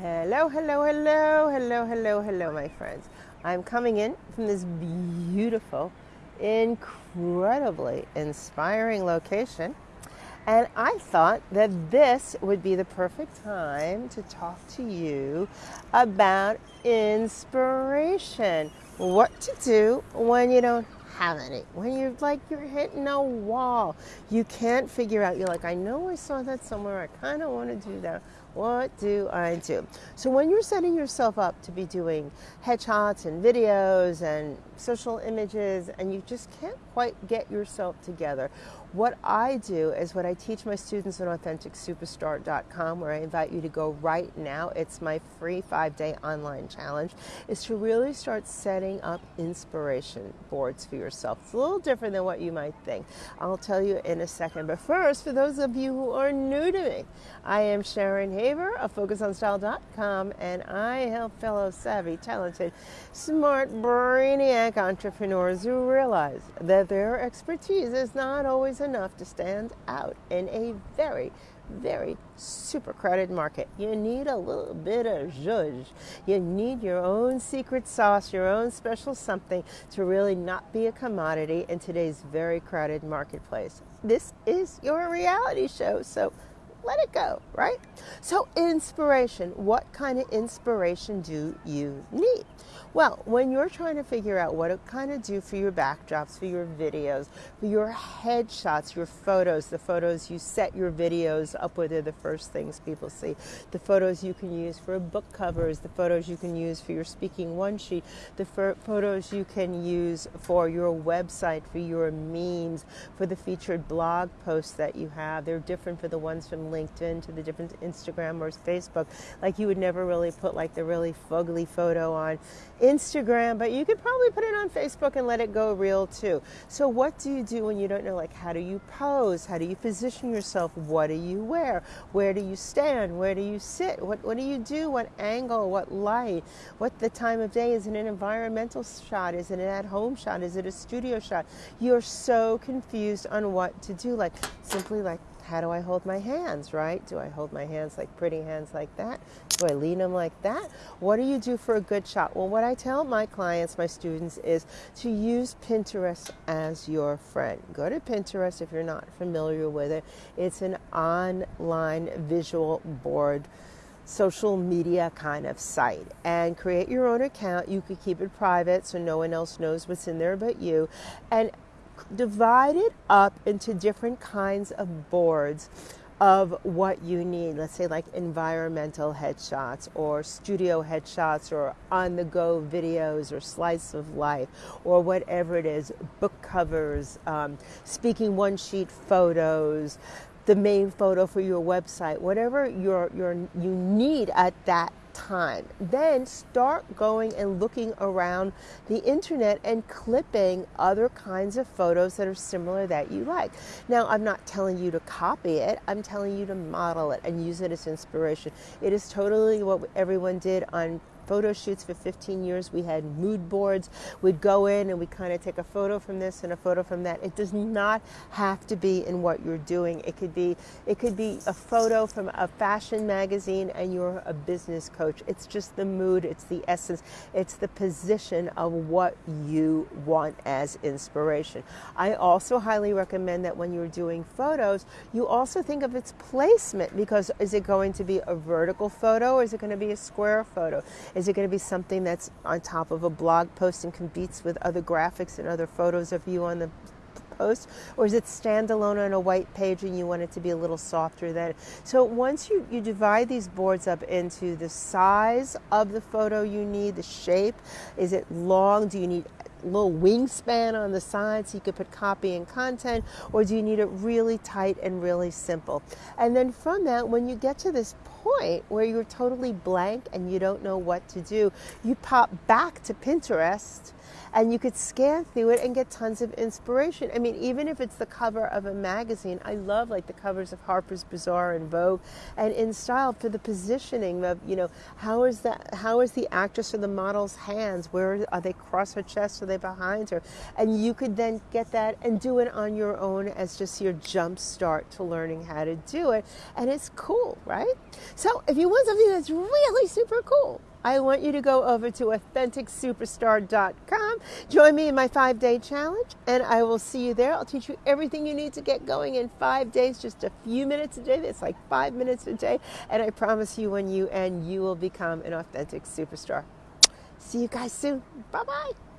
Hello, hello, hello, hello, hello, hello, my friends. I'm coming in from this beautiful, incredibly inspiring location. And I thought that this would be the perfect time to talk to you about inspiration. What to do when you don't have any. When you're like you're hitting a wall, you can't figure out. You're like, I know I saw that somewhere. I kind of want to do that. What do I do? So when you're setting yourself up to be doing headshots and videos and social images, and you just can't quite get yourself together, what I do is what I teach my students on AuthenticSuperstar.com, where I invite you to go right now. It's my free five day online challenge, is to really start setting up inspiration boards for yourself. It's a little different than what you might think. I'll tell you in a second. But first, for those of you who are new to me, I am Sharon Haver of FocusOnStyle.com, and I help fellow savvy, talented, smart, brainiac entrepreneurs who realize that their expertise is not always enough to stand out in a very very super crowded market. You need a little bit of zhuzh. You need your own secret sauce, your own special something to really not be a commodity in today's very crowded marketplace. This is your reality show, so let it go, right? So, inspiration. What kind of inspiration do you need? Well, when you're trying to figure out what to kind of do for your backdrops, for your videos, for your headshots, your photos, the photos you set your videos up with are the first things people see, the photos you can use for a book covers, the photos you can use for your speaking one sheet, the photos you can use for your website, for your memes, for the featured blog posts that you have. They're different for the ones from LinkedIn to the different Instagram or Facebook. Like you would never really put like the really fugly photo on Instagram, but you could probably put it on Facebook and let it go real too. So, what do you do when you don't know? Like, how do you pose? How do you position yourself? What do you wear? Where do you stand? Where do you sit? What, what do you do? What angle? What light? What the time of day? Is it an environmental shot? Is it an at home shot? Is it a studio shot? You're so confused on what to do. Like, simply like how do I hold my hands, right? Do I hold my hands like pretty hands like that? Do I lean them like that? What do you do for a good shot? Well, what I tell my clients, my students, is to use Pinterest as your friend. Go to Pinterest if you're not familiar with it. It's an online visual board social media kind of site and create your own account. You could keep it private so no one else knows what's in there but you. And divide it up into different kinds of boards of what you need. Let's say, like environmental headshots, or studio headshots, or on the go videos, or slice of life, or whatever it is book covers, um, speaking one sheet photos. The main photo for your website, whatever you you need at that time. Then start going and looking around the internet and clipping other kinds of photos that are similar that you like. Now, I'm not telling you to copy it, I'm telling you to model it and use it as inspiration. It is totally what everyone did on photo shoots for 15 years. We had mood boards. We'd go in and we kind of take a photo from this and a photo from that. It does not have to be in what you're doing. It could be it could be a photo from a fashion magazine and you're a business coach. It's just the mood, it's the essence, it's the position of what you want as inspiration. I also highly recommend that when you're doing photos, you also think of its placement because is it going to be a vertical photo or is it going to be a square photo? Is it going to be something that's on top of a blog post and competes with other graphics and other photos of you on the post? Or is it standalone on a white page and you want it to be a little softer than? So once you, you divide these boards up into the size of the photo you need, the shape, is it long? Do you need a little wingspan on the side so you could put copy and content, or do you need it really tight and really simple? And then from that, when you get to this point where you're totally blank and you don't know what to do, you pop back to Pinterest and you could scan through it and get tons of inspiration. I mean, even if it's the cover of a magazine, I love like the covers of Harper's Bazaar and Vogue, and in style for the positioning of you know how is that how is the actress or the model's hands? Where are they across her chest? Are they behind her? And you could then get that and do it on your own as just your jump start to learning how to do it, and it's cool, right? So if you want something that's really super cool, I want you to go over to AuthenticSuperstar.com. Join me in my five day challenge, and I will see you there. I'll teach you everything you need to get going in five days, just a few minutes a day. It's like five minutes a day. And I promise you, when you end, you will become an authentic superstar. See you guys soon. Bye bye.